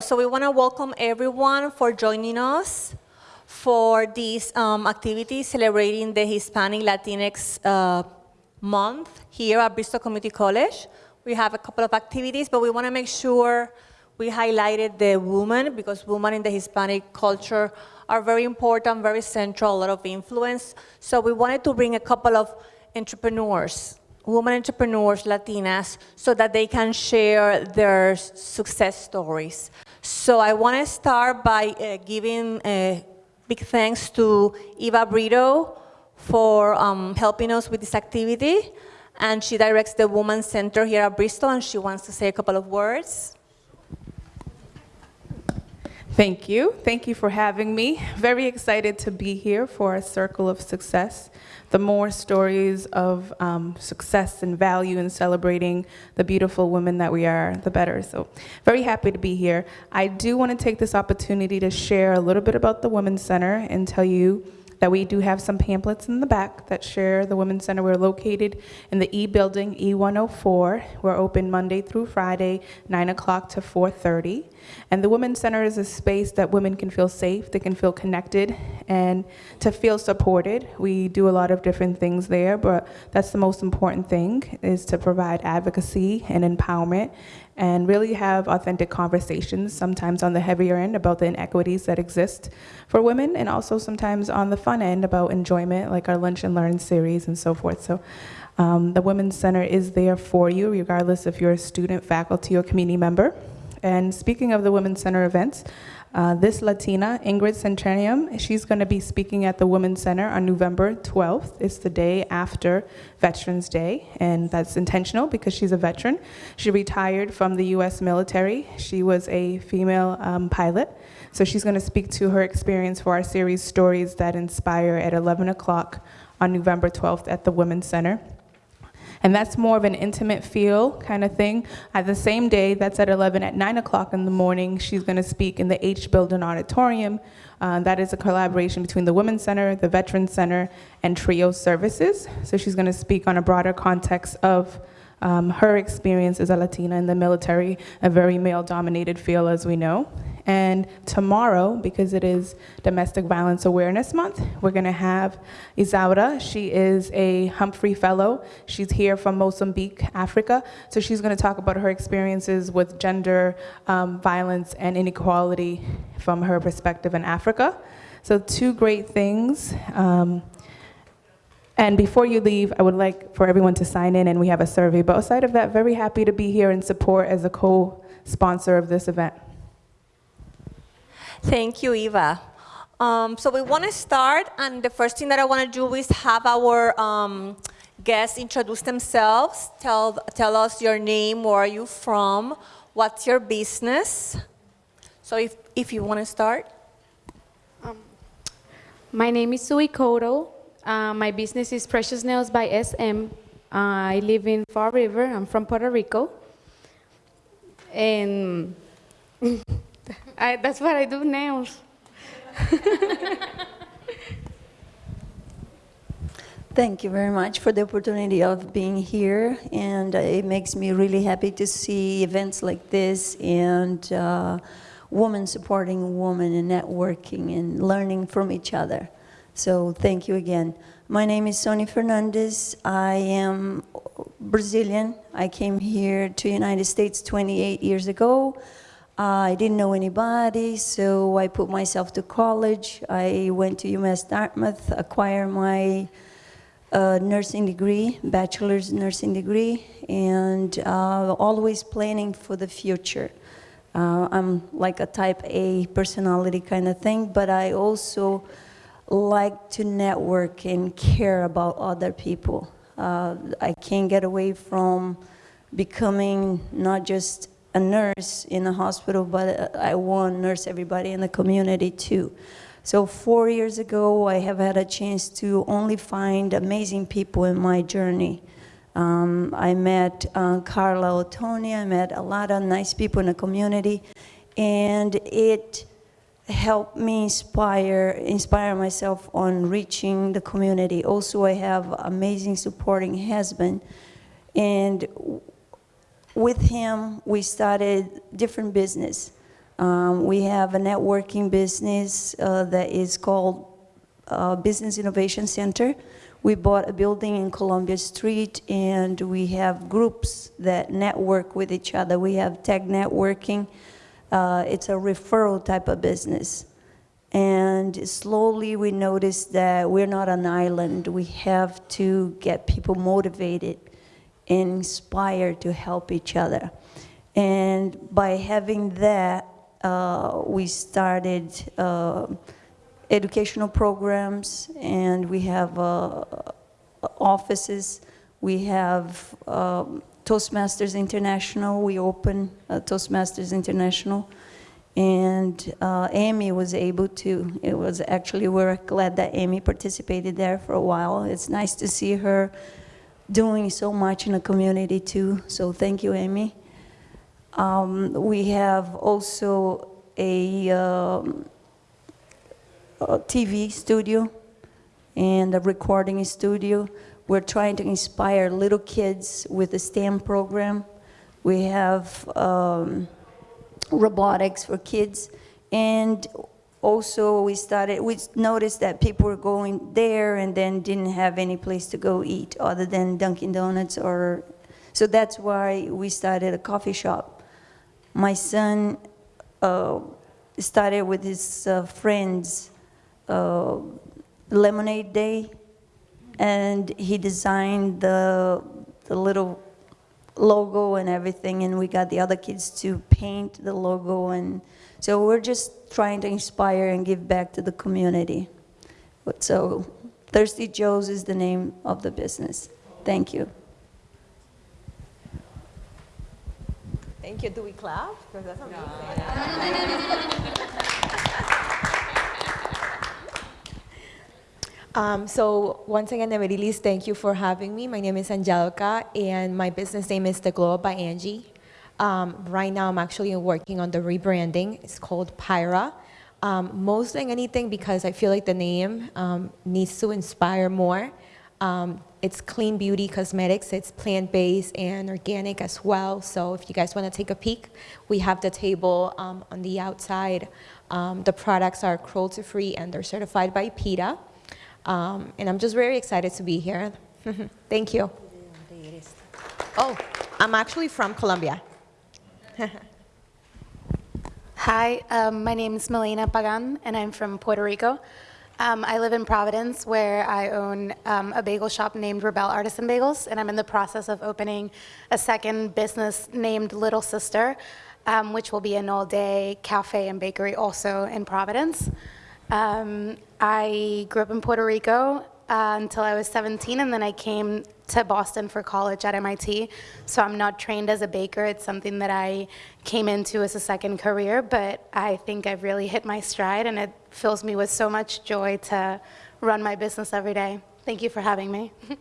So we want to welcome everyone for joining us for this um, activity celebrating the Hispanic Latinx uh, month here at Bristol Community College. We have a couple of activities, but we want to make sure we highlighted the women because women in the Hispanic culture are very important, very central, a lot of influence. So we wanted to bring a couple of entrepreneurs, women entrepreneurs, Latinas, so that they can share their success stories. So I want to start by uh, giving a big thanks to Eva Brito for um, helping us with this activity. And she directs the Women's Center here at Bristol, and she wants to say a couple of words. Thank you. Thank you for having me. Very excited to be here for a Circle of Success. The more stories of um, success and value in celebrating the beautiful women that we are, the better. So very happy to be here. I do want to take this opportunity to share a little bit about the Women's Center and tell you that we do have some pamphlets in the back that share the Women's Center. We're located in the E building, E104. We're open Monday through Friday, 9 o'clock to 4.30. And the Women's Center is a space that women can feel safe, they can feel connected, and to feel supported. We do a lot of different things there, but that's the most important thing, is to provide advocacy and empowerment and really have authentic conversations, sometimes on the heavier end about the inequities that exist for women, and also sometimes on the fun end about enjoyment, like our Lunch and Learn series and so forth. So um, the Women's Center is there for you, regardless if you're a student, faculty, or community member. And speaking of the Women's Center events, uh, this Latina, Ingrid Centenium, she's going to be speaking at the Women's Center on November 12th. It's the day after Veterans Day, and that's intentional because she's a veteran. She retired from the U.S. military. She was a female um, pilot. So she's going to speak to her experience for our series Stories That Inspire at 11 o'clock on November 12th at the Women's Center. And that's more of an intimate feel kind of thing. At the same day, that's at 11 at 9 o'clock in the morning, she's going to speak in the H Building Auditorium. Uh, that is a collaboration between the Women's Center, the Veterans Center, and TRIO Services. So she's going to speak on a broader context of um, her experience as a Latina in the military, a very male-dominated field, as we know. And tomorrow, because it is Domestic Violence Awareness Month, we're gonna have Isaura. She is a Humphrey Fellow. She's here from Mozambique, Africa. So she's gonna talk about her experiences with gender um, violence and inequality from her perspective in Africa. So two great things. Um, and before you leave, I would like for everyone to sign in and we have a survey. But aside of that, very happy to be here and support as a co-sponsor of this event. Thank you, Eva. Um, so we want to start, and the first thing that I want to do is have our um, guests introduce themselves. Tell, tell us your name, where are you from, what's your business. So if, if you want to start. Um, my name is Sui Koto. Uh, my business is Precious Nails by SM. Uh, I live in Fall River. I'm from Puerto Rico. And I, that's what I do, nails. Thank you very much for the opportunity of being here, and uh, it makes me really happy to see events like this and uh, women supporting women and networking and learning from each other. So thank you again. My name is Sonia Fernandez. I am Brazilian. I came here to United States 28 years ago. I didn't know anybody, so I put myself to college. I went to UMass Dartmouth, acquired my uh, nursing degree, bachelor's nursing degree, and uh, always planning for the future. Uh, I'm like a type A personality kind of thing, but I also like to network and care about other people. Uh, I can't get away from becoming not just a nurse in a hospital, but I want to nurse everybody in the community too. So four years ago, I have had a chance to only find amazing people in my journey. Um, I met uh, Carla Otoni, I met a lot of nice people in the community, and it helped me inspire, inspire myself on reaching the community. Also, I have amazing supporting husband, and with him, we started different business. Um, we have a networking business uh, that is called uh, Business Innovation Center. We bought a building in Columbia Street, and we have groups that network with each other. We have tech networking. Uh, it's a referral type of business. And slowly we noticed that we're not an island. We have to get people motivated and inspired to help each other. And by having that, uh, we started uh, educational programs, and we have uh, offices. We have um, Toastmasters International. We open uh, Toastmasters International. And uh, Amy was able to, it was actually, we're glad that Amy participated there for a while. It's nice to see her doing so much in the community too. So thank you, Amy. Um, we have also a, um, a TV studio and a recording studio. We're trying to inspire little kids with the STEM program. We have um, robotics for kids. And also we started, we noticed that people were going there and then didn't have any place to go eat other than Dunkin' Donuts or, so that's why we started a coffee shop. My son uh, started with his uh, friends uh, Lemonade Day and he designed the, the little logo and everything, and we got the other kids to paint the logo, and so we're just trying to inspire and give back to the community. But so, Thirsty Joe's is the name of the business. Thank you. Thank you. Do we clap? 'Cause that's amazing. Um, so once again, Amarilis, thank you for having me. My name is Angelica, and my business name is The Glow by Angie. Um, right now, I'm actually working on the rebranding. It's called Pyra. Um, most than anything, because I feel like the name um, needs to inspire more. Um, it's clean beauty cosmetics. It's plant-based and organic as well. So if you guys want to take a peek, we have the table um, on the outside. The products are cruelty-free and they're certified by PETA. Um, and I'm just very excited to be here. Thank you. Oh, I'm actually from Colombia. Hi, um, my name is Melina Pagan, and I'm from Puerto Rico. Um, I live in Providence, where I own um, a bagel shop named Rebel Artisan Bagels, and I'm in the process of opening a second business named Little Sister, um, which will be an all-day cafe and bakery also in Providence. Um, I grew up in Puerto Rico uh, until I was 17, and then I came to Boston for college at MIT. So I'm not trained as a baker. It's something that I came into as a second career, but I think I've really hit my stride, and it fills me with so much joy to run my business every day. Thank you for having me.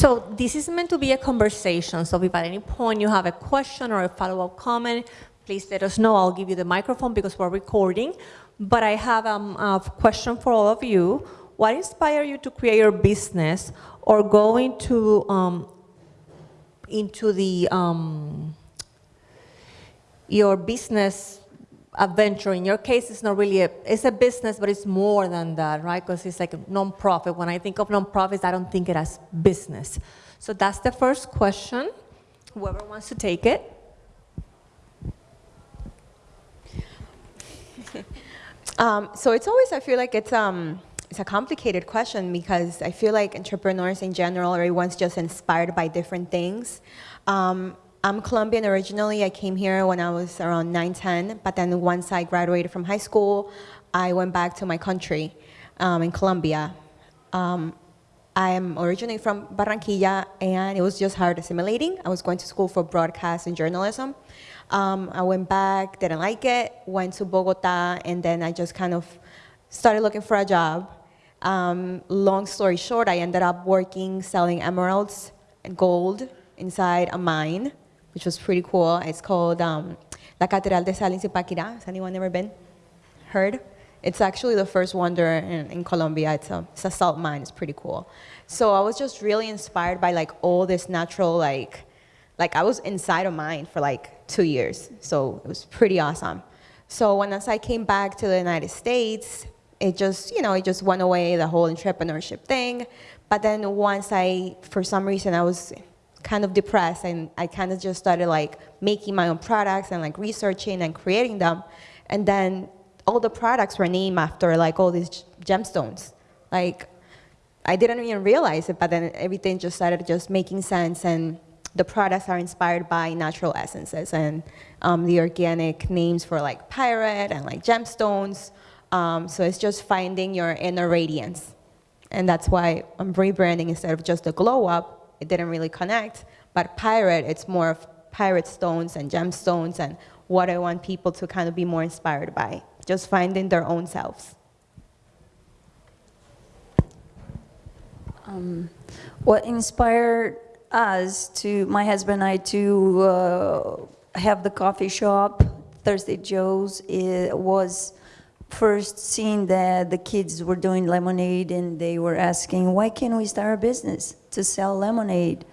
So this is meant to be a conversation. So if at any point you have a question or a follow-up comment, please let us know. I'll give you the microphone because we're recording. But I have um, a question for all of you. What inspired you to create your business or go into, um, into the, um, your business adventure. In your case, it's not really a, it's a business, but it's more than that, right? Because it's like a nonprofit. When I think of nonprofits, I don't think it as business. So that's the first question. Whoever wants to take it. Um, so it's always, I feel like it's, um, it's a complicated question because I feel like entrepreneurs in general, everyone's just inspired by different things. Um, I'm Colombian originally. I came here when I was around 9, 10, but then once I graduated from high school, I went back to my country um, in Colombia. Um, I am originally from Barranquilla, and it was just hard assimilating. I was going to school for broadcast and journalism. Um, I went back, didn't like it, went to Bogota, and then I just kind of started looking for a job. Um, long story short, I ended up working selling emeralds and gold inside a mine, which was pretty cool. It's called um, La Catedral de Sal in Zipaquirá. Has anyone ever been? Heard? It's actually the first wonder in, in Colombia. It's a, it's a salt mine. It's pretty cool. So I was just really inspired by like all this natural like like I was inside of mine for like two years. So it was pretty awesome. So once I came back to the United States, it just, you know, it just went away, the whole entrepreneurship thing. But then once I, for some reason, I was kind of depressed and I kind of just started like making my own products and like researching and creating them. And then all the products were named after like all these gemstones. Like I didn't even realize it, but then everything just started just making sense and the products are inspired by natural essences and um, the organic names for like pyrite and like gemstones. Um, so it's just finding your inner radiance. And that's why I'm rebranding instead of just a glow up. It didn't really connect. But pyrite, it's more of pyrite stones and gemstones and what I want people to kind of be more inspired by. Just finding their own selves. What inspired us to, my husband and I, to uh, have the coffee shop, Thirsty Joe's, it was first seeing that the kids were doing lemonade and they were asking, why can't we start a business to sell lemonade?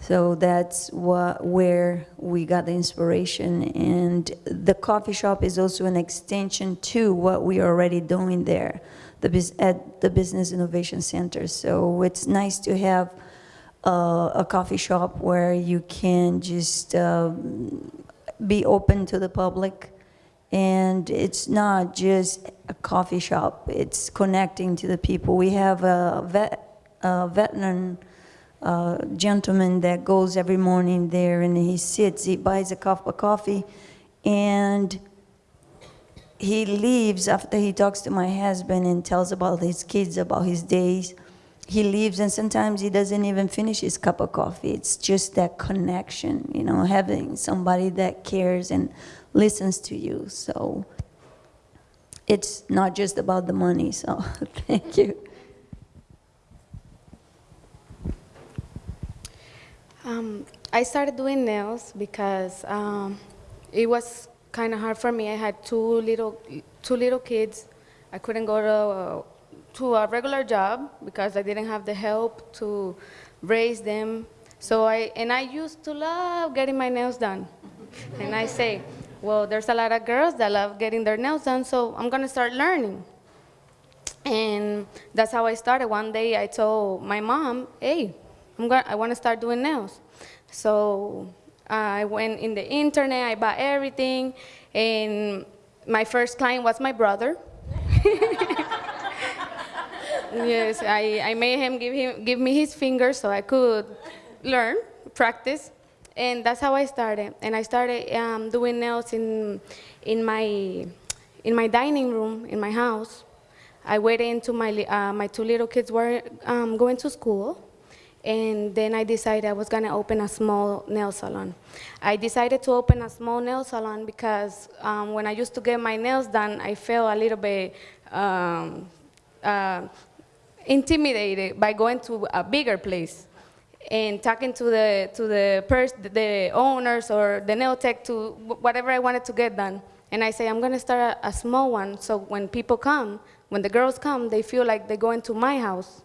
So that's what, where we got the inspiration. And the coffee shop is also an extension to what we are already doing there the, at the Business Innovation Center. So it's nice to have uh, a coffee shop where you can just um, be open to the public. And it's not just a coffee shop, it's connecting to the people. We have a vet, a veteran uh, gentleman that goes every morning there and he sits, he buys a cup of coffee, and he leaves after he talks to my husband and tells about his kids, about his days. He leaves, and sometimes he doesn't even finish his cup of coffee. It's just that connection, you know, having somebody that cares and listens to you. So it's not just about the money. So thank you. Um, I started doing nails because um, it was kind of hard for me. I had two little, two little kids. I couldn't go to, uh, to a regular job because I didn't have the help to raise them. So I, and I used to love getting my nails done. and I say, well, there's a lot of girls that love getting their nails done, so I'm gonna start learning. And that's how I started. One day I told my mom, hey, I'm gonna, I want to start doing nails. So uh, I went in the internet, I bought everything, and my first client was my brother. yes, I, I made him give, him give me his fingers so I could learn, practice, and that's how I started. And I started um, doing nails in, in, my, in my dining room in my house. I waited until my, uh, my two little kids were um, going to school, and then I decided I was gonna open a small nail salon. I decided to open a small nail salon because um, when I used to get my nails done, I felt a little bit um, uh, intimidated by going to a bigger place and talking to the to the pers- the owners or the nail tech to whatever I wanted to get done. And I say I'm gonna start a, a small one, so when people come, when the girls come, they feel like they're going to my house.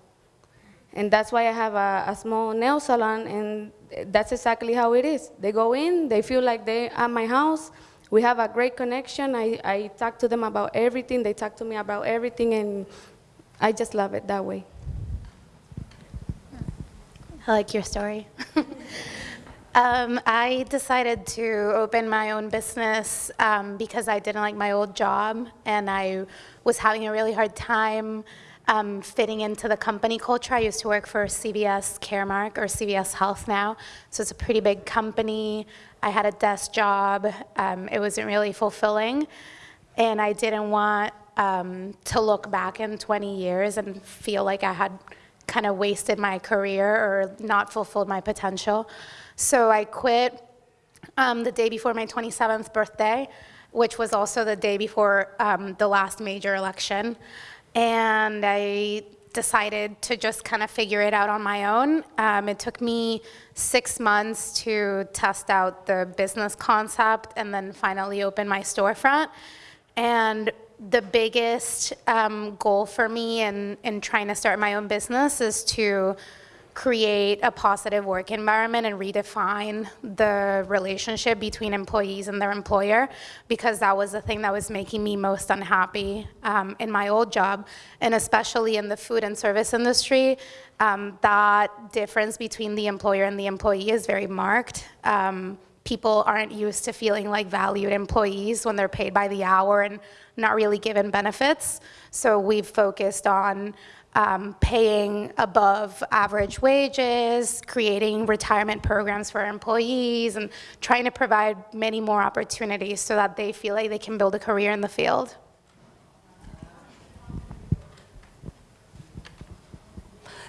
And that's why I have a, a small nail salon, and that's exactly how it is. They go in, they feel like they're at my house. We have a great connection. I, I talk to them about everything, they talk to me about everything, and I just love it that way. I like your story. um, I decided to open my own business um, because I didn't like my old job and I was having a really hard time um, fitting into the company culture. I used to work for CVS Caremark or CVS Health now, so it's a pretty big company. I had a desk job. Um, it wasn't really fulfilling, and I didn't want um, to look back in 20 years and feel like I had kind of wasted my career or not fulfilled my potential. So I quit um, the day before my 27th birthday, which was also the day before um, the last major election. And I decided to just kind of figure it out on my own. Um, it took me six months to test out the business concept and then finally open my storefront. And the biggest um, goal for me in, in trying to start my own business is to create a positive work environment and redefine the relationship between employees and their employer because that was the thing that was making me most unhappy um, in my old job and especially in the food and service industry. Um, that difference between the employer and the employee is very marked. Um, people aren't used to feeling like valued employees when they're paid by the hour and not really given benefits. So we've focused on um, paying above average wages, creating retirement programs for employees, and trying to provide many more opportunities so that they feel like they can build a career in the field.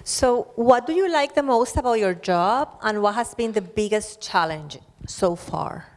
So what do you like the most about your job and what has been the biggest challenge so far?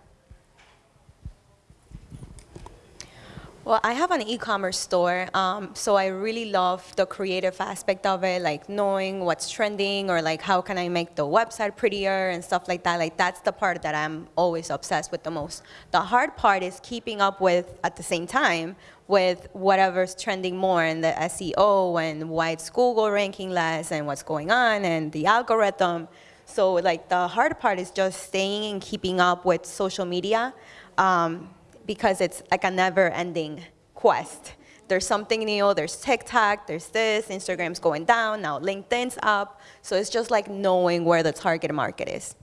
Well, I have an e-commerce store, um, so I really love the creative aspect of it, like knowing what's trending or like how can I make the website prettier and stuff like that. Like that's the part that I'm always obsessed with the most. The hard part is keeping up with, at the same time, with whatever's trending more in the SEO and why it's Google ranking less and what's going on and the algorithm. So like the hard part is just staying and keeping up with social media. Um, because it's like a never-ending quest. There's something new, there's TikTok, there's this, Instagram's going down, now LinkedIn's up. So it's just like knowing where the target market is.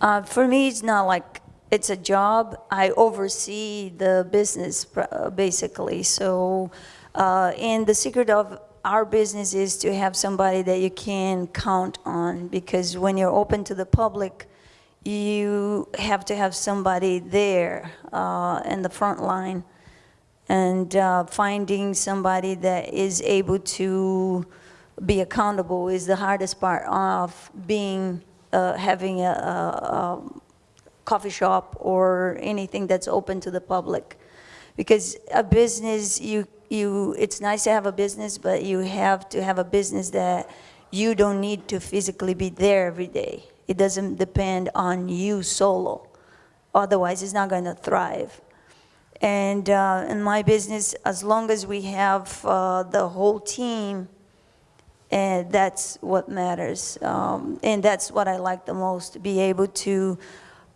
Uh, for me, it's not like it's a job. I oversee the business uh, basically. So, uh, and the secret of our business is to have somebody that you can count on because when you're open to the public, you have to have somebody there uh, in the front line and uh, finding somebody that is able to be accountable is the hardest part of being uh, having a, a, a coffee shop or anything that's open to the public. Because a business you you it's nice to have a business but you have to have a business that you don't need to physically be there every day it doesn't depend on you solo. Otherwise, it's not going to thrive. And uh, in my business, as long as we have uh, the whole team, and that's what matters. Um, and that's what I like the most, be able to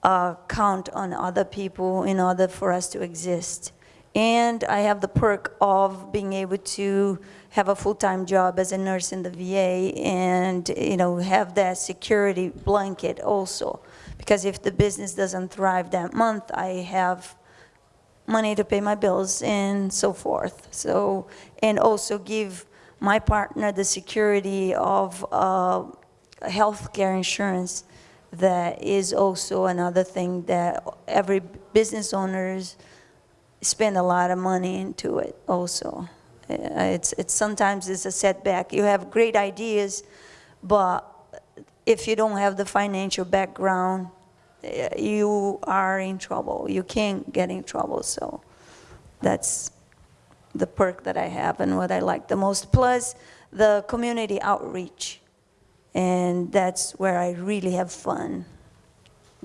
uh, count on other people in order for us to exist. And I have the perk of being able to have a full-time job as a nurse in the VA and, you know, have that security blanket also. Because if the business doesn't thrive that month, I have money to pay my bills and so forth. So, and also give my partner the security of uh, healthcare insurance that is also another thing that every business owners spend a lot of money into it also. Uh, It's, it's sometimes it's a setback. You have great ideas, but if you don't have the financial background, uh, you are in trouble. You can't get in trouble. So that's the perk that I have and what I like the most. Plus the community outreach. And that's where I really have fun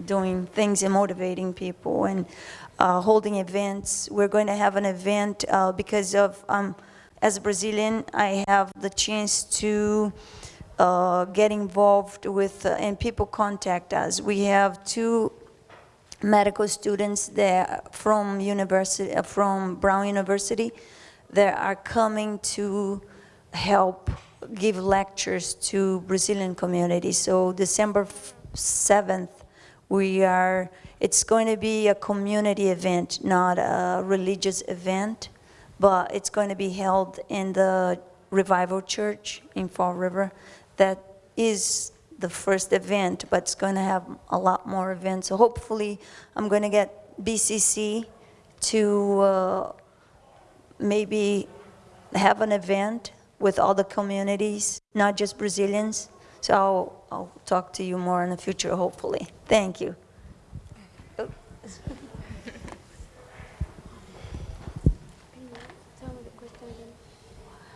doing things and motivating people and uh, holding events. We're going to have an event uh, because of, um, as a Brazilian, I have the chance to uh, get involved with, uh, and people contact us. We have two medical students there from university, uh, from Brown University that are coming to help give lectures to Brazilian community. So December 7th, we are, it's going to be a community event, not a religious event, but it's going to be held in the Revival Church in Fall River. That is the first event, but it's going to have a lot more events. So hopefully, I'm going to get BCC to uh, maybe have an event with all the communities, not just Brazilians. So I'll, I'll talk to you more in the future, hopefully. Thank you.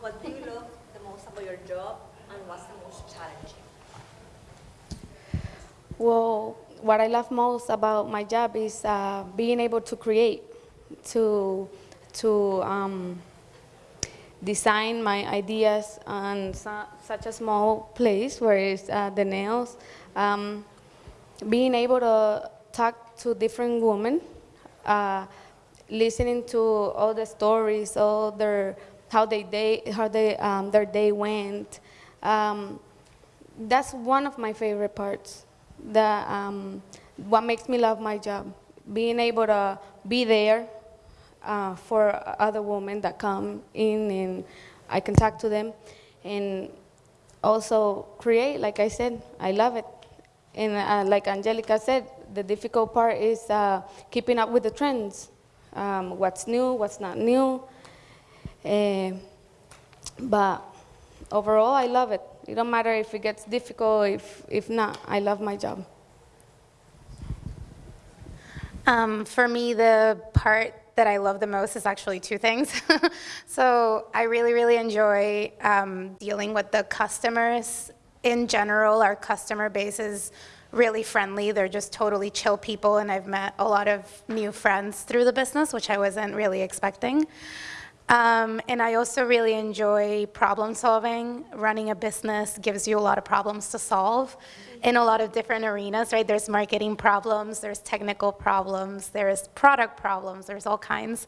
What do you love the most about your job and what's the most challenging? Well, what I love most about my job is uh, being able to create, to to um, design my ideas on su- such a small place where it's uh, the nails. Um, being able to talk to different women, uh, listening to all the stories, all their how they day how they um, their day went. Um, that's one of my favorite parts. The um, what makes me love my job, being able to be there uh, for other women that come in and I can talk to them, and also create. Like I said, I love it. And uh, like Angelica said, the difficult part is uh, keeping up with the trends. Um, what's new, what's not new. Eh, but overall, I love it. It don't matter if it gets difficult, if, if not, I love my job. Um, for me, the part that I love the most is actually two things. so I really, really enjoy um, dealing with the customers. In general, our customer base is really friendly. They're just totally chill people, and I've met a lot of new friends through the business, which I wasn't really expecting. Um, and I also really enjoy problem solving. Running a business gives you a lot of problems to solve in a lot of different arenas, right? There's marketing problems, there's technical problems, there's product problems, there's all kinds.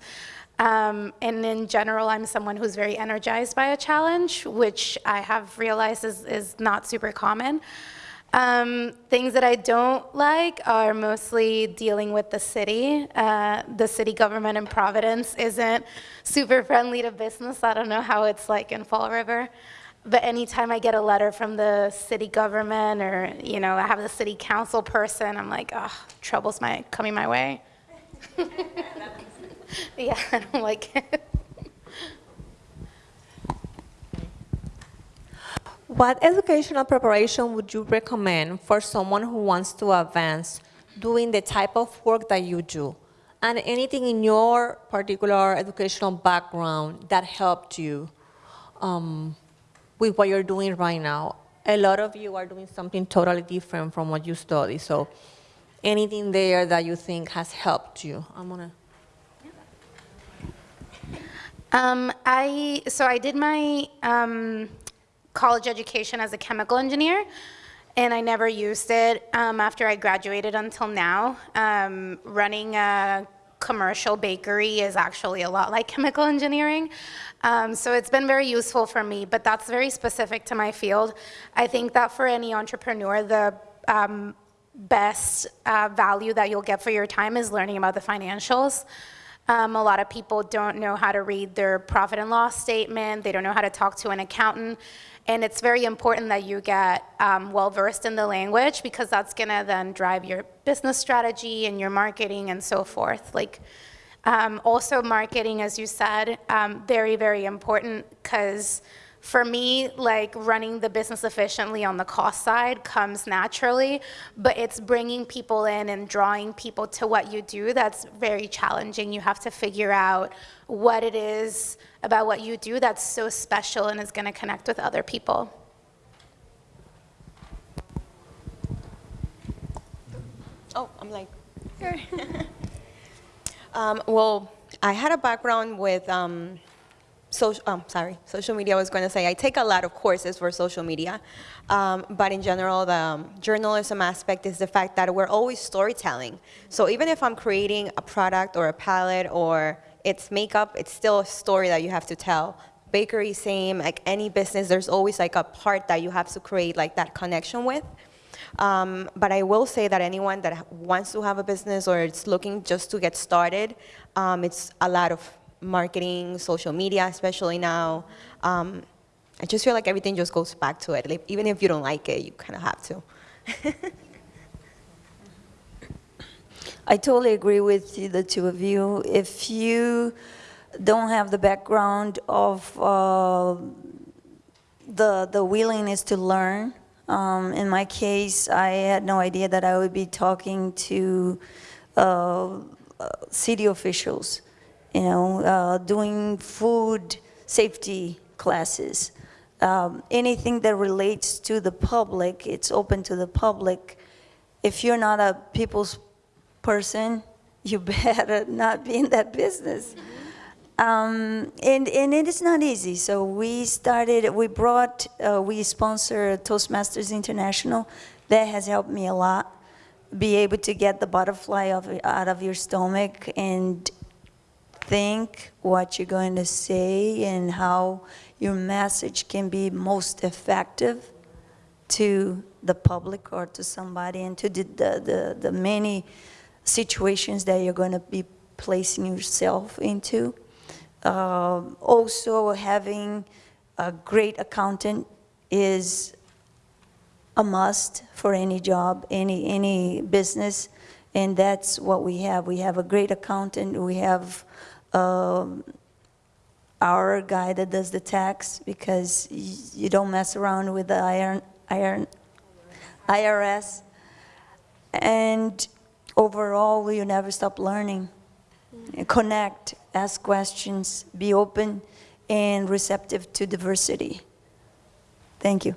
Um, and in general, I'm someone who's very energized by a challenge, which I have realized is, is not super common. Um, things that I don't like are mostly dealing with the city. Uh, the city government in Providence isn't super friendly to business. I don't know how it's like in Fall River. But anytime I get a letter from the city government or, you know, I have the city council person, I'm like, oh, trouble's my, coming my way. yeah, I don't like it. What educational preparation would you recommend for someone who wants to advance doing the type of work that you do? And anything in your particular educational background that helped you um, with what you're doing right now? A lot of you are doing something totally different from what you study. So anything there that you think has helped you? I'm gonna. Um, I so I did my um, college education as a chemical engineer, and I never used it um, after I graduated until now. Um, running a commercial bakery is actually a lot like chemical engineering. Um, so it's been very useful for me, but that's very specific to my field. I think that for any entrepreneur, the um, best uh, value that you'll get for your time is learning about the financials. Um, a lot of people don't know how to read their profit and loss statement. They don't know how to talk to an accountant. And it's very important that you get um, well versed in the language because that's to then drive your business strategy and your marketing and so forth. Like, um, also marketing, as you said, um, very, very important because for me, like running the business efficiently on the cost side comes naturally, but it's bringing people in and drawing people to what you do that's very challenging. You have to figure out what it is about what you do that's so special and is going to connect with other people. Oh, I'm like, um, well, I had a background with um, social, um, sorry, social media, I was going to say, I take a lot of courses for social media, um, but in general, the um, journalism aspect is the fact that we're always storytelling. So even if I'm creating a product or a palette or it's makeup, it's still a story that you have to tell. Bakery, same, like any business, there's always like a part that you have to create like that connection with. Um, but I will say that anyone that wants to have a business or is looking just to get started, um, it's a lot of marketing, social media, especially now. Um, I just feel like everything just goes back to it. Like, even if you don't like it, you kind of have to. I totally agree with you, the two of you. If you don't have the background of uh, the, the willingness to learn, um, in my case, I had no idea that I would be talking to uh, uh, city officials, you know, uh, doing food safety classes. Um, anything that relates to the public, it's open to the public. If you're not a people's person, you better not be in that business. Um, and, and it is not easy. So we started, we brought, uh, we sponsor Toastmasters International. That has helped me a lot. Be able to get the butterfly of, out of your stomach and think what you're going to say and how your message can be most effective to the public or to somebody and to the, the, the, many situations that you're going to be placing yourself into. Um, also, having a great accountant is a must for any job, any, any business, and that's what we have. We have a great accountant, we have um, our guy that does the tax, because you don't mess around with the iron, iron, IRS. And overall, you never stop learning. Connect, ask questions, be open and receptive to diversity. Thank you.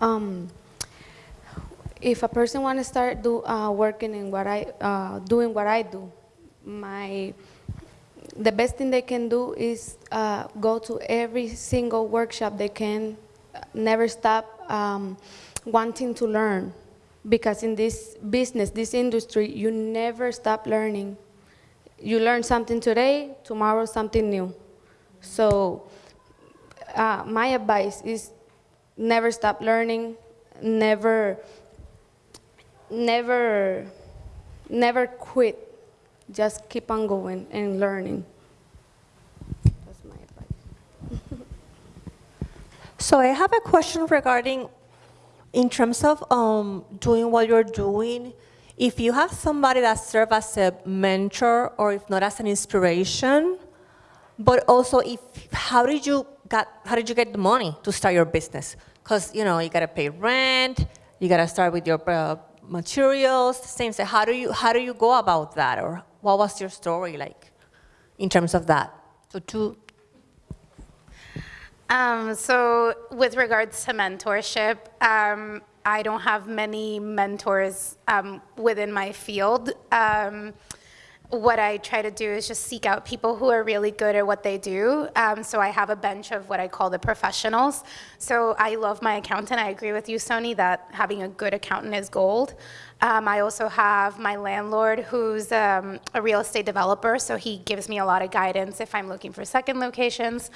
Um, if a person want to start do, uh, working in what I, uh, doing what I do, my, the best thing they can do is uh, go to every single workshop they can, uh, never stop um, wanting to learn. Because in this business, this industry, you never stop learning. You learn something today, tomorrow something new. So uh, my advice is never stop learning, never, never, never quit. Just keep on going and learning. That's my advice. So I have a question regarding, in terms of um, doing what you're doing, if you have somebody that serves as a mentor or if not as an inspiration, but also if, how did you got, how did you get the money to start your business? Because, you know, you gotta pay rent, you gotta start with your uh, materials, things. So how do you, how do you go about that? Or what was your story like in terms of that? So two, Um, so with regards to mentorship, um, I don't have many mentors um, within my field. What I try to do is just seek out people who are really good at what they do. Um, so I have a bench of what I call the professionals. So I love my accountant. I agree with you, Sony, that having a good accountant is gold. Um, I also have my landlord who's um, a real estate developer, so he gives me a lot of guidance if I'm looking for second locations.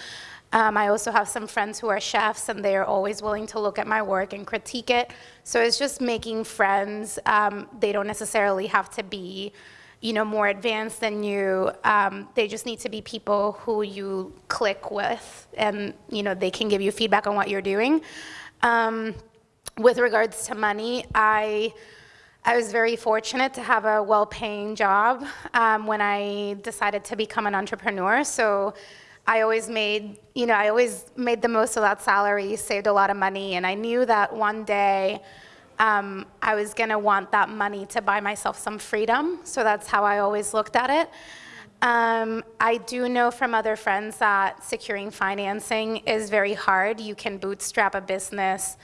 Um, I also have some friends who are chefs, and they are always willing to look at my work and critique it. So it's just making friends. Um, they don't necessarily have to be, you know, more advanced than you. Um, they just need to be people who you click with, and you know, they can give you feedback on what you're doing. Um, with regards to money, I. I was very fortunate to have a well-paying job um, when I decided to become an entrepreneur. So I always made, you know, I always made the most of that salary, saved a lot of money, and I knew that one day um, I was going to want that money to buy myself some freedom. So that's how I always looked at it. Um, I do know from other friends that securing financing is very hard. You can bootstrap a business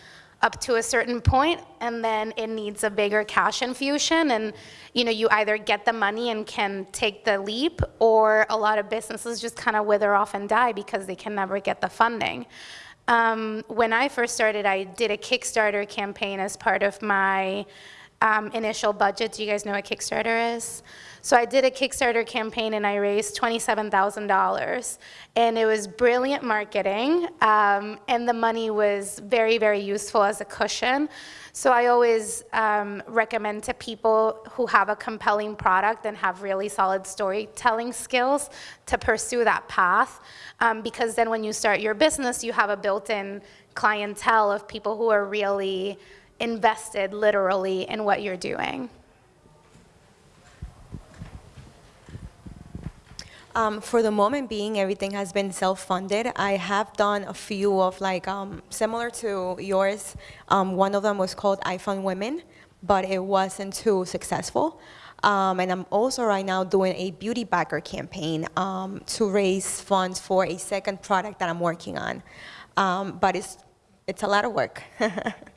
up to a certain point and then it needs a bigger cash infusion and you know you either get the money and can take the leap or a lot of businesses just kind of wither off and die because they can never get the funding um, when i first started i did a kickstarter campaign as part of my um, initial budget do you guys know what kickstarter is so I did a Kickstarter campaign and I raised $27,000. And it was brilliant marketing, um, and the money was very, very useful as a cushion. So I always um, recommend to people who have a compelling product and have really solid storytelling skills to pursue that path. Um, because then when you start your business, you have a built-in clientele of people who are really invested literally in what you're doing. Um, for the moment being, everything has been self-funded. I have done a few of like, um, similar to yours. Um, one of them was called I Fund Women, but it wasn't too successful. Um, and I'm also right now doing a beauty backer campaign um, to raise funds for a second product that I'm working on. Um, but it's, it's a lot of work.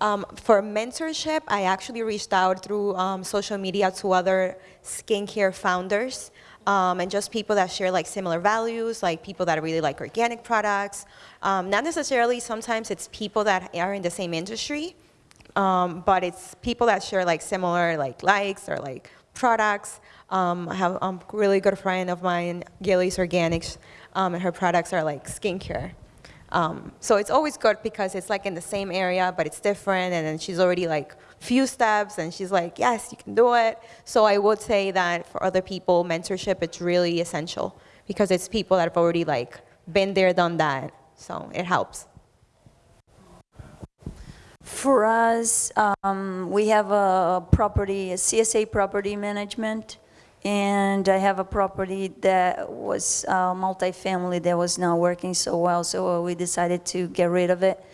Um, for mentorship, I actually reached out through um, social media to other skincare founders um, and just people that share like similar values, like people that really like organic products. Um, not necessarily, sometimes it's people that are in the same industry, um, but it's people that share like similar like likes or like products. Um, I have a really good friend of mine, Gilly's Organics, and her products are like skincare. Um, so it's always good because it's like in the same area, but it's different, and then she's already like few steps, and she's like, yes, you can do it. So I would say that for other people, mentorship it's really essential because it's people that have already like been there, done that. So it helps. For us, um, we have a property, a CSA property management, and I have a property that was uh, multifamily that was not working so well, so we decided to get rid of it.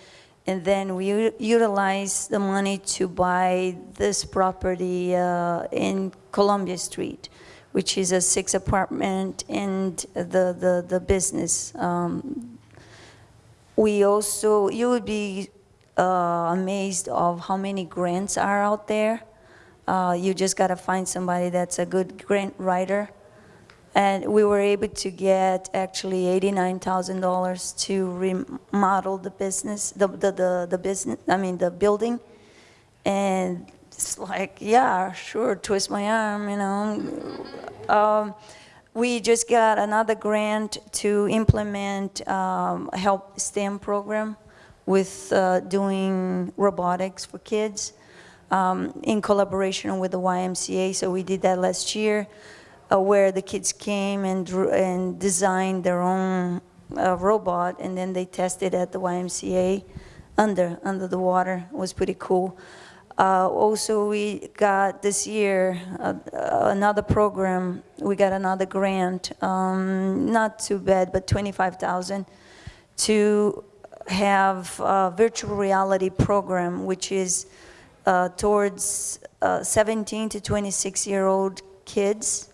And then we utilized the money to buy this property uh, in Columbia Street, which is a six apartment and the, the, the business. Um, we also, you would be uh, amazed of how many grants are out there. Uh, you just got to find somebody that's a good grant writer. And we were able to get actually $89,000 to remodel the business, the, the, the, the business, I mean, the building. And it's like, yeah, sure, twist my arm, you know. Um, we just got another grant to implement um, help STEM program with uh, doing robotics for kids um, in collaboration with the YMCA. So we did that last year, uh, where the kids came and drew, and designed their own uh, robot, and then they tested at the YMCA under under the water. It was pretty cool. Uh, also, we got this year uh, another program. We got another grant, um, not too bad, but 25,000 to have a virtual reality program, which is uh, towards uh, 17 to 26 year old kids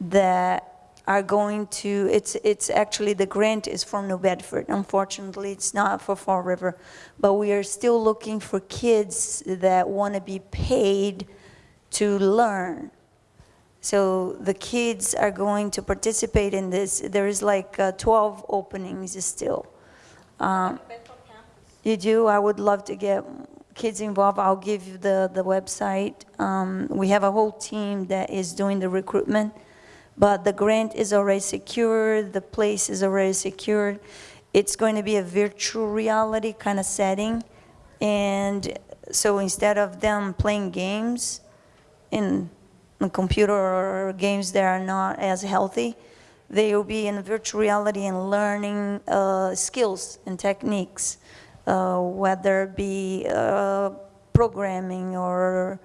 that are going to, it's, it's actually, the grant is from New Bedford. Unfortunately, it's not for Fall River. But we are still looking for kids that want to be paid to learn. So the kids are going to participate in this. There is like uh, 12 openings still. Um, You do? I would love to get kids involved. I'll give you the, the website. Um, We have a whole team that is doing the recruitment, but the grant is already secured, the place is already secured. It's going to be a virtual reality kind of setting, and so instead of them playing games in the computer or games that are not as healthy, they will be in virtual reality and learning uh, skills and techniques, whether it be uh, programming or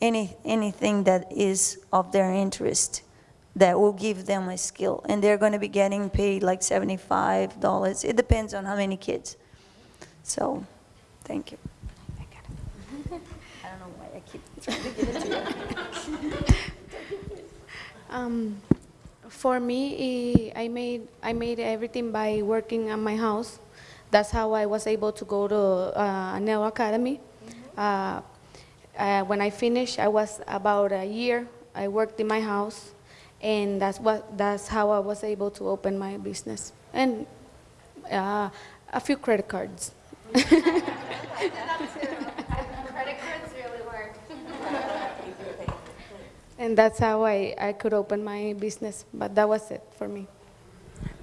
any, anything that is of their interest that will give them a skill. And they're going to be getting paid like $75. It depends on how many kids. So, thank you. I don't know why I keep trying to give it to you. Um, for me, I made I made everything by working at my house. That's how I was able to go to uh, Neo Academy. Uh, uh, when I finished, I was about a year. I worked in my house, and that's what that's how I was able to open my business and uh, a few credit cards. Credit cards really work. And that's how I, I could open my business, but that was it for me.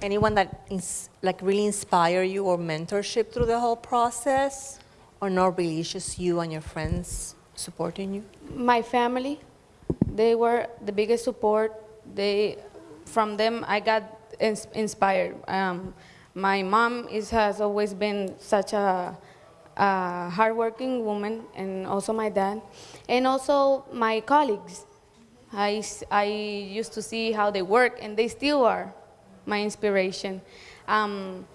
Anyone that is like really inspire you or mentorship through the whole process? Or not really, just you and your friends supporting you? My family, they were the biggest support. They, from them, I got ins- inspired. Um, my mom is, has always been such a, a hardworking woman, and also my dad, and also my colleagues. I, I used to see how they work, and they still are my inspiration. Um,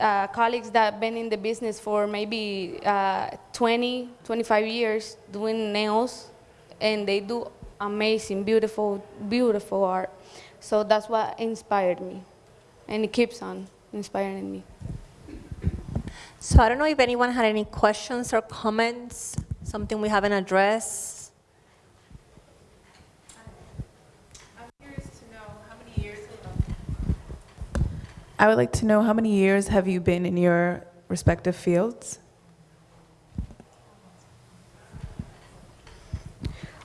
uh, colleagues that have been in the business for maybe uh, 20, 25 years doing nails, and they do amazing, beautiful, beautiful art. So that's what inspired me, and it keeps on inspiring me. So I don't know if anyone had any questions or comments, something we haven't addressed. I'm curious to know I would like to know how many years have you been in your respective fields?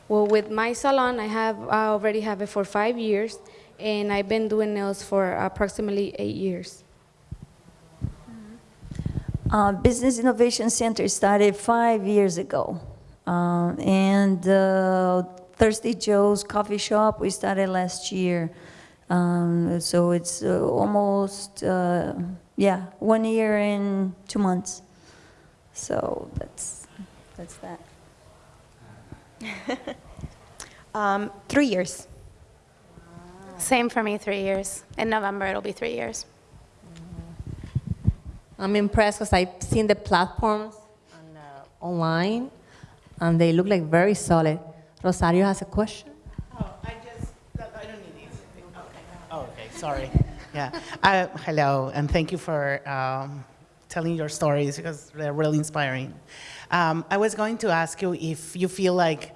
Well, with my salon, I have I already have it for five years, and I've been doing nails for approximately eight years. Uh, Business Innovation Center started five years ago. Um, and uh, Thirsty Joe's Coffee Shop, we started last year. Um, so it's uh, almost, uh, yeah, one year and two months. So that's, that's that. Um, three years. Same for me, three years. In November, it'll be three years. I'm impressed because I've seen the platforms on, uh, online, and they look like very solid. Rosario has a question. Oh, I just, I don't need these. Okay. Oh, okay, sorry. Yeah. Uh, hello, and thank you for um, telling your stories because they're really inspiring. Um, I was going to ask you if you feel like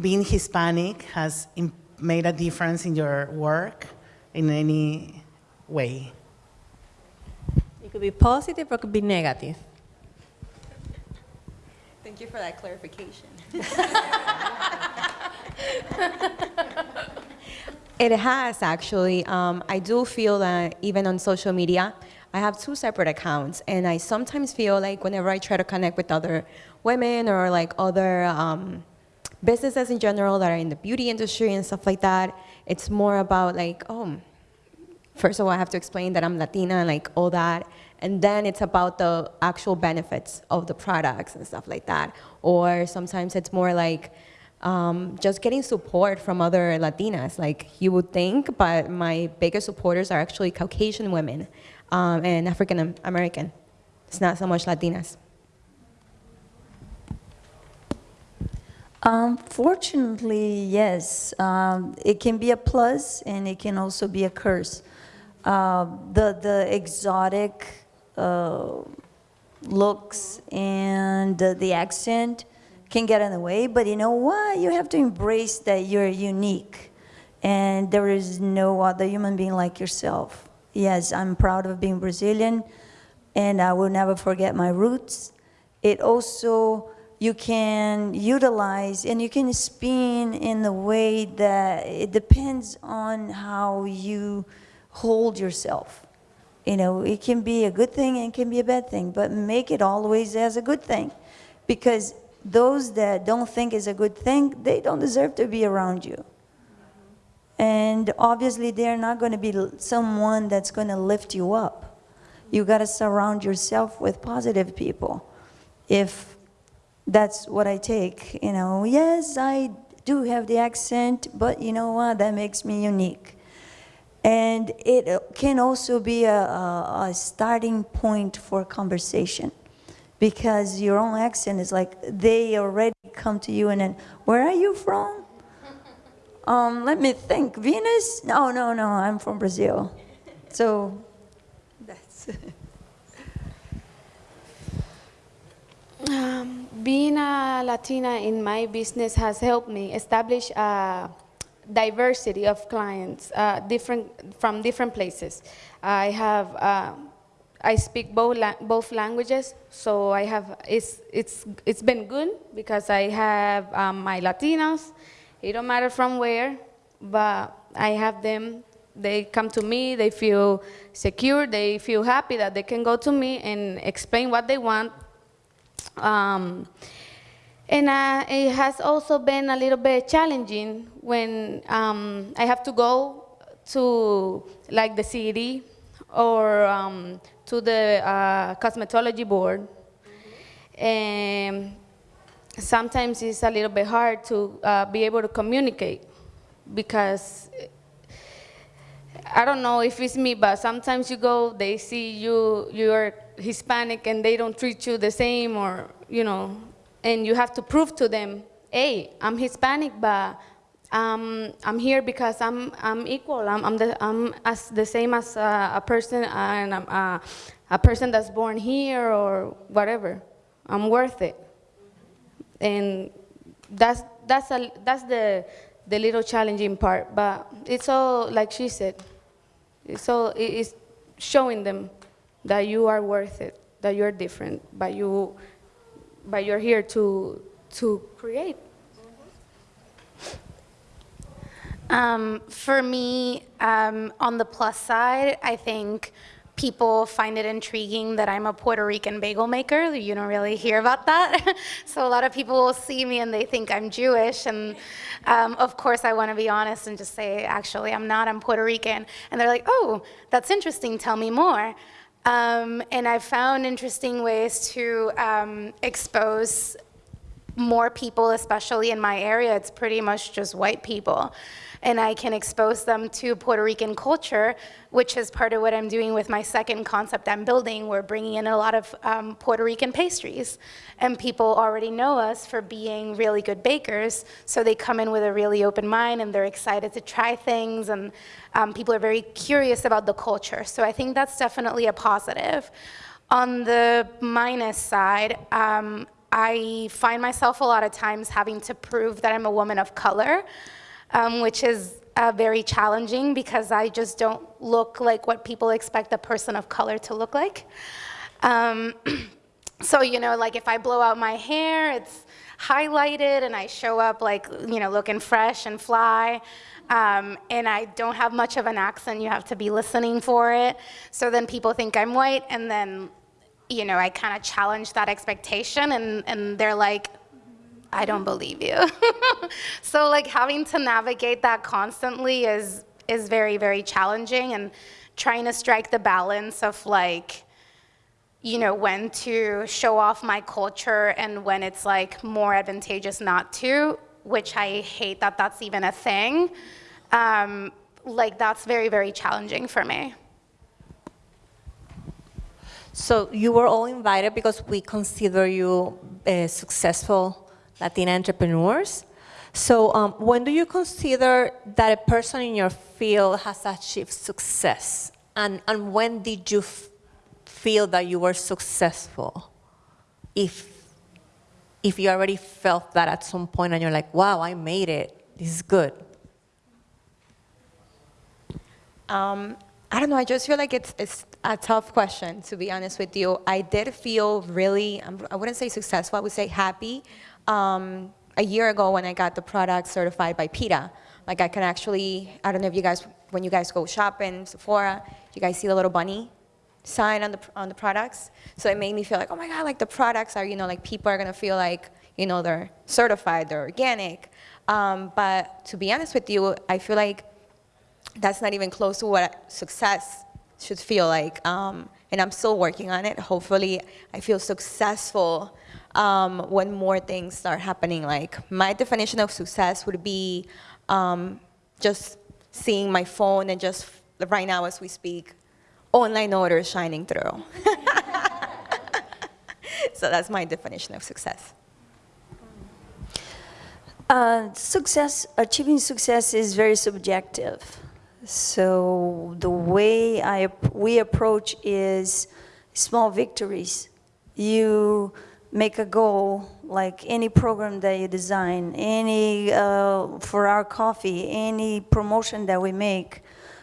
being Hispanic has made a difference in your work in any way. It could be positive or it could be negative. Thank you for that clarification. it has actually. Um, I do feel that even on social media, I have two separate accounts, and I sometimes feel like whenever I try to connect with other women or like other um, businesses in general that are in the beauty industry and stuff like that, it's more about like, oh, first of all, I have to explain that I'm Latina and like all that. And then it's about the actual benefits of the products and stuff like that. Or sometimes it's more like um, just getting support from other Latinas, like you would think, but my biggest supporters are actually Caucasian women um, and African American. It's not so much Latinas. Unfortunately, yes. Um, it can be a plus and it can also be a curse. Uh, the, the exotic uh, looks and the accent can get in the way, but you know what? You have to embrace that you're unique and there is no other human being like yourself. Yes, I'm proud of being Brazilian and I will never forget my roots. It also, you can utilize and you can spin in the way that it depends on how you hold yourself. You know, it can be a good thing and it can be a bad thing, but make it always as a good thing. Because those that don't think is a good thing, they don't deserve to be around you. And obviously, they're not going to be someone that's going to lift you up. You got to surround yourself with positive people. If that's what I take, you know, yes, I do have the accent, but you know what? That makes me unique. And it uh, can also be a, a, a starting point for conversation because your own accent is like they already come to you and then, where are you from? Um, let me think. Venus? No, no, no. I'm from Brazil. So that's. Um, being a Latina in my business has helped me establish a diversity of clients, uh, different from different places. I have uh, I speak both la- both languages, so I have it's it's it's been good because I have um, my Latinos. It don't matter from where, but I have them. They come to me. They feel secure. They feel happy that they can go to me and explain what they want um, and uh, it has also been a little bit challenging when um, I have to go to like the city or um, to the uh, cosmetology board. And sometimes it's a little bit hard to uh, be able to communicate because I don't know if it's me, but sometimes you go, they see you, you're Hispanic and they don't treat you the same or, you know, and you have to prove to them, hey, I'm Hispanic, but um, I'm here because I'm, I'm equal. I'm, I'm, the, I'm as the same as uh, a person and I'm uh, a person that's born here or whatever. I'm worth it. And that's, that's, a, that's the, the little challenging part, but it's all, like she said, so it- it's showing them that you are worth it, that you're different, but you, but you're here to to create. Um, for me, um, on the plus side, I think people find it intriguing that I'm a Puerto Rican bagel maker. You don't really hear about that. so a lot of people will see me and they think I'm Jewish. And um, of course, I want to be honest and just say, actually, I'm not. I'm Puerto Rican. And they're like, oh, that's interesting. Tell me more. Um, and I've found interesting ways to um, expose more people, especially in my area, it's pretty much just white people. And I can expose them to Puerto Rican culture, which is part of what I'm doing with my second concept I'm building. We're bringing in a lot of um, Puerto Rican pastries. And people already know us for being really good bakers, so they come in with a really open mind and they're excited to try things, and um, people are very curious about the culture. So I think that's definitely a positive. On the minus side, um, I find myself a lot of times having to prove that I'm a woman of color, um, which is uh, very challenging because I just don't look like what people expect a person of color to look like. Um, so, you know, like if I blow out my hair, it's highlighted and I show up like, you know, looking fresh and fly. Um, and I don't have much of an accent, you have to be listening for it. So then people think I'm white, and then you know, I kind of challenge that expectation and, and they're like, I don't believe you. so like having to navigate that constantly is, is very, very challenging and trying to strike the balance of like, you know, when to show off my culture and when it's like more advantageous not to, which I hate that that's even a thing. Um, like that's very, very challenging for me. So you were all invited because we consider you uh, successful Latina entrepreneurs. So um, when do you consider that a person in your field has achieved success? And, and when did you feel that you were successful? If, if you already felt that at some point and you're like, wow, I made it, this is good. Um, I don't know, I just feel like it's, it's a tough question, to be honest with you. I did feel really, um, I wouldn't say successful, I would say happy. Um, a year ago when I got the product certified by PETA, like I can actually, I don't know if you guys, when you guys go shopping, Sephora, you guys see the little bunny sign on the, on the products? So it made me feel like, oh my God, like the products are, you know, like people are gonna feel like, you know, they're certified, they're organic. Um, but to be honest with you, I feel like that's not even close to what success should feel like. Um, and I'm still working on it. Hopefully, I feel successful um, when more things start happening. Like, my definition of success would be um, just seeing my phone and just right now as we speak, online orders shining through. so that's my definition of success. Uh, success, achieving success is very subjective. So the way I, we approach is small victories. You make a goal, like any program that you design, any, uh, for our coffee, any promotion that we make,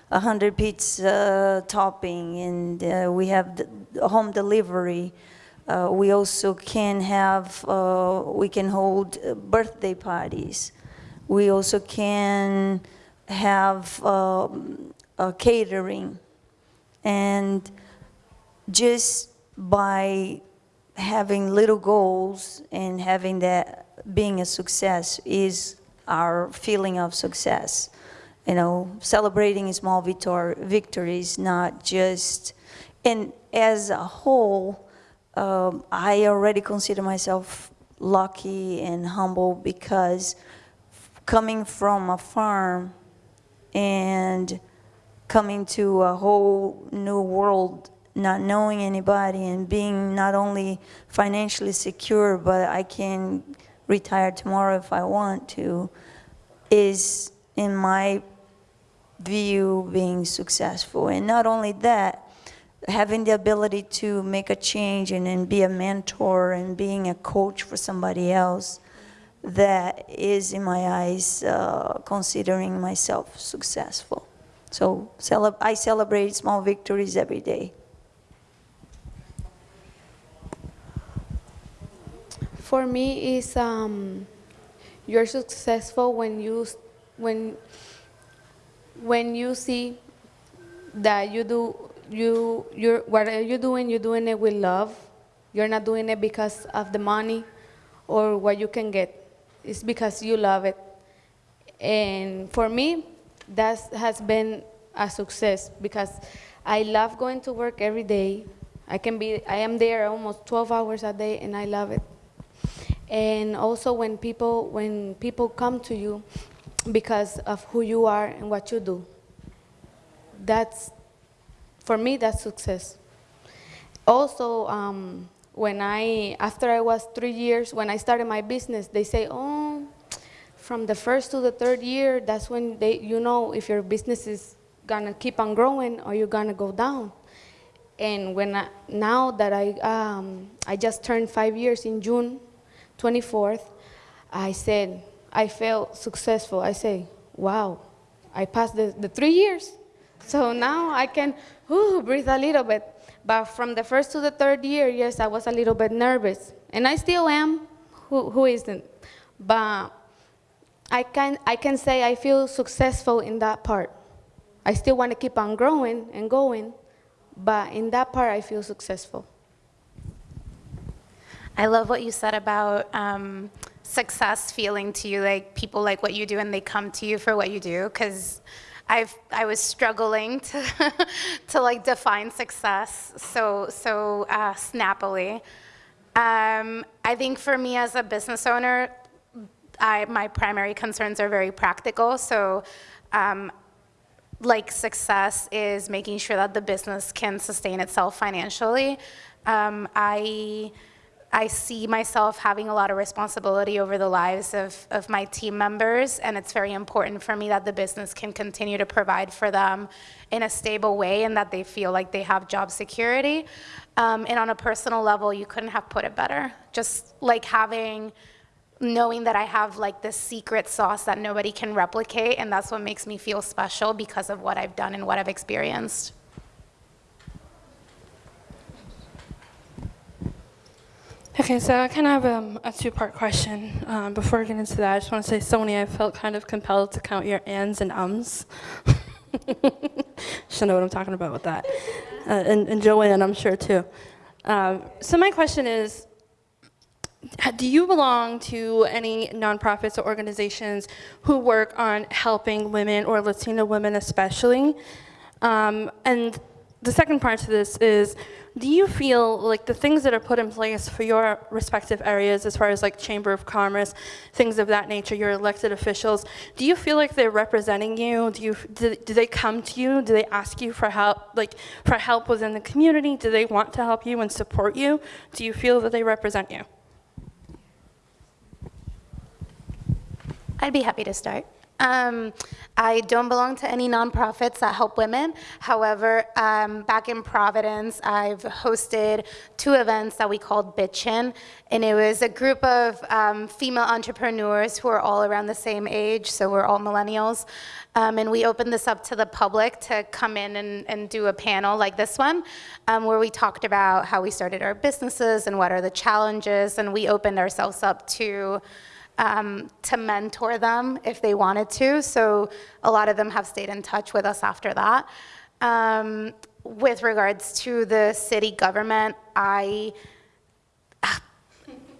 100 pizza topping, and uh, we have home delivery. Uh, we also can have, uh, we can hold birthday parties. We also can have um, catering. And just by having little goals and having that being a success is our feeling of success. You know, celebrating small victor victories, not just, and as a whole, um, I already consider myself lucky and humble because coming from a farm and coming to a whole new world, not knowing anybody and being not only financially secure, but I can retire tomorrow if I want to, is in my view being successful. And not only that, having the ability to make a change and, and be a mentor and being a coach for somebody else that is, in my eyes, uh, considering myself successful. So I celebrate small victories every day. For me, is um, you're successful when you when when you see that you do you you're whatever you're doing, you're doing it with love. You're not doing it because of the money or what you can get. It's because you love it. And for me, that has been a success because I love going to work every day. I can be, I am there almost 12 hours a day, and I love it. And also when people, when people come to you because of who you are and what you do, that's, for me, that's success. Also, um, when I, after I was three years, when I started my business, they say, oh, from the first to the third year, that's when they, you know if your business is gonna keep on growing or you're gonna go down. And when I, now that I, um, I just turned five years in June 24th, I said, I felt successful. I say, wow, I passed the, the three years. So now I can whew, breathe a little bit. But from the first to the third year, yes, I was a little bit nervous. And I still am. Who, who isn't? But I can, I can say I feel successful in that part. I still want to keep on growing and going, but in that part, I feel successful. I love what you said about um, success feeling to you like people like what you do and they come to you for what you do because I've I was struggling to to like define success so so uh, snappily. Um, I think for me as a business owner, I, my primary concerns are very practical. So um, like success is making sure that the business can sustain itself financially. Um, I I see myself having a lot of responsibility over the lives of, of my team members, and it's very important for me that the business can continue to provide for them in a stable way and that they feel like they have job security. Um, and on a personal level, you couldn't have put it better. Just like having knowing that I have like this secret sauce that nobody can replicate, and that's what makes me feel special because of what I've done and what I've experienced. Okay, so I kind of have um, a two-part question. Um, before I get into that, I just want to say, Sony, I felt kind of compelled to count your ands and ums. Should know what I'm talking about with that. Uh, and, and Joanne, I'm sure too. Um, so my question is, do you belong to any nonprofits or organizations who work on helping women or Latino women especially? Um, and the second part to this is, do you feel like the things that are put in place for your respective areas, as far as like Chamber of Commerce, things of that nature, your elected officials, do you feel like they're representing you? Do you do, do they come to you? Do they ask you for help, like for help within the community? Do they want to help you and support you? Do you feel that they represent you? I'd be happy to start. Um, I don't belong to any nonprofits that help women. However, um, back in Providence, I've hosted two events that we called Bitchin', and it was a group of um, female entrepreneurs who are all around the same age, so we're all millennials. Um, and we opened this up to the public to come in and, and do a panel like this one, um, where we talked about how we started our businesses and what are the challenges, and we opened ourselves up to um, to mentor them if they wanted to. So a lot of them have stayed in touch with us after that. Um, with regards to the city government, I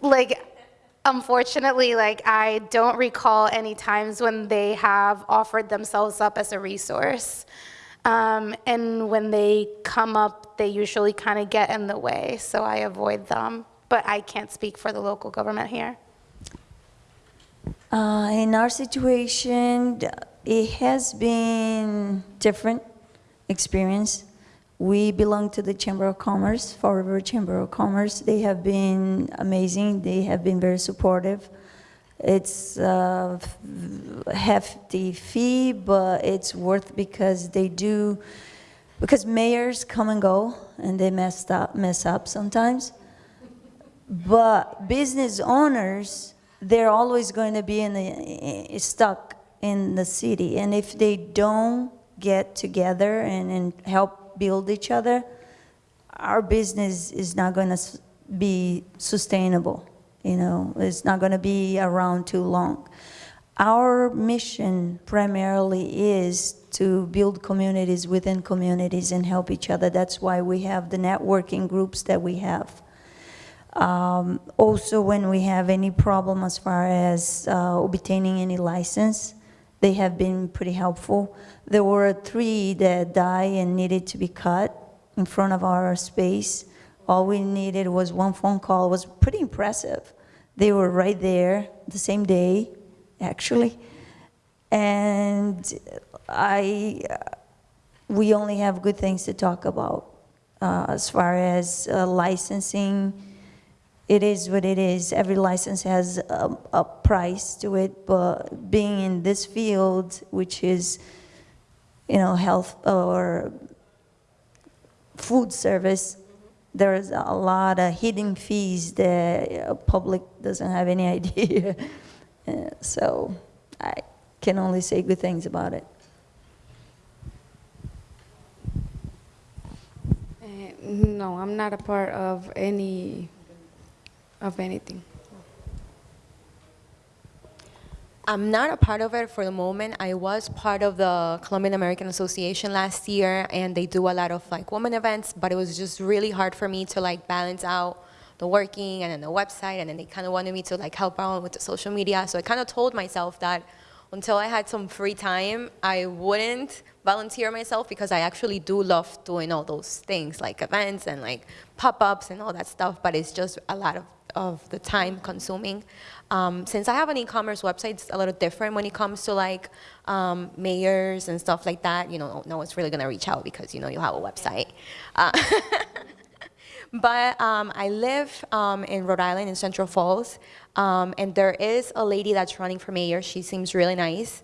like unfortunately like I don't recall any times when they have offered themselves up as a resource. Um, and when they come up, they usually kind of get in the way, so I avoid them. But I can't speak for the local government here. Uh, in our situation, it has been different experience. We belong to the Chamber of Commerce, Fall River Chamber of Commerce. They have been amazing. They have been very supportive. It's a hefty fee, but it's worth because they do, because mayors come and go and they mess up, mess up sometimes. But business owners, they're always going to be in the, eh, stuck in the city. And if they don't get together and, and help build each other, our business is not going to be sustainable. You know, it's not going to be around too long. Our mission primarily is to build communities within communities and help each other. That's why we have the networking groups that we have. Um, also, when we have any problem as far as uh, obtaining any license, they have been pretty helpful. There were three that died and needed to be cut in front of our space. All we needed was one phone call. It was pretty impressive. They were right there the same day, actually. And I, we only have good things to talk about. Uh, as far as uh, licensing, it is what it is. Every license has a, a price to it, but being in this field, which is, you know, health or food service, there's a lot of hidden fees that public doesn't have any idea. So I can only say good things about it. Uh, no, I'm not a part of any of anything. I'm not a part of it for the moment. I was part of the Colombian American Association last year, and they do a lot of like women events, but it was just really hard for me to like balance out the working and then the website, and then they kind of wanted me to like help out with the social media. So I kind of told myself that until I had some free time, I wouldn't volunteer myself because I actually do love doing all those things like events and like pop-ups and all that stuff, but it's just a lot of, of the time consuming. Um, since I have an e-commerce website, it's a little different when it comes to like um, mayors and stuff like that. You know, no one's really gonna reach out because you know you have a website. Uh, but um, I live um, in Rhode Island in Central Falls, um, and there is a lady that's running for mayor. She seems really nice.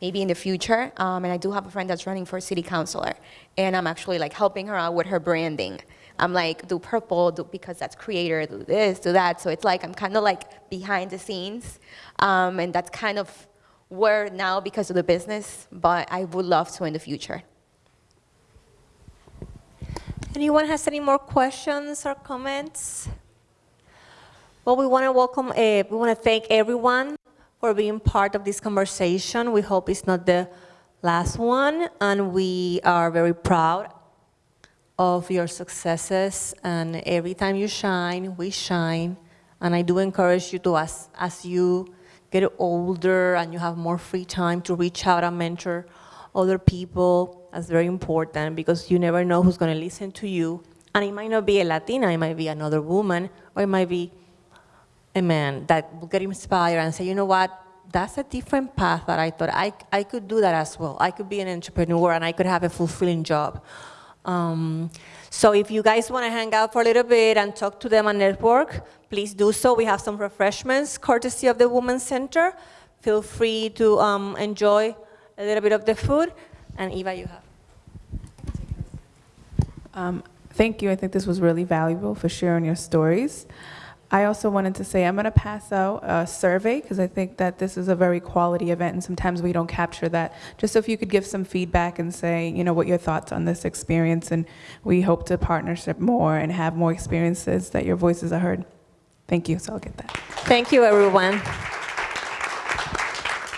Maybe in the future, um, and I do have a friend that's running for city councilor, and I'm actually like helping her out with her branding. I'm like, do purple, do, because that's creator, do this, do that. So it's like, I'm kind of like behind the scenes. Um, and that's kind of where now because of the business, but I would love to in the future. Anyone has any more questions or comments? Well, we want to welcome, uh, we want to thank everyone for being part of this conversation. We hope it's not the last one, and we are very proud of your successes, and every time you shine, we shine. And I do encourage you to, as, as you get older and you have more free time, to reach out and mentor other people. That's very important because you never know who's going to listen to you. And it might not be a Latina, it might be another woman, or it might be a man that will get inspired and say, you know what, that's a different path that I thought I, I could do that as well. I could be an entrepreneur and I could have a fulfilling job. Um, so if you guys want to hang out for a little bit and talk to them and network, please do so. We have some refreshments courtesy of the Women's Center. Feel free to um, enjoy a little bit of the food. And Eva, you have. Um, thank you. I think this was really valuable for sharing your stories. I also wanted to say I'm going to pass out a survey because I think that this is a very quality event and sometimes we don't capture that. Just so if you could give some feedback and say, you know, what your thoughts on this experience and we hope to partnership more and have more experiences that your voices are heard. Thank you. So I'll get that. Thank you, everyone.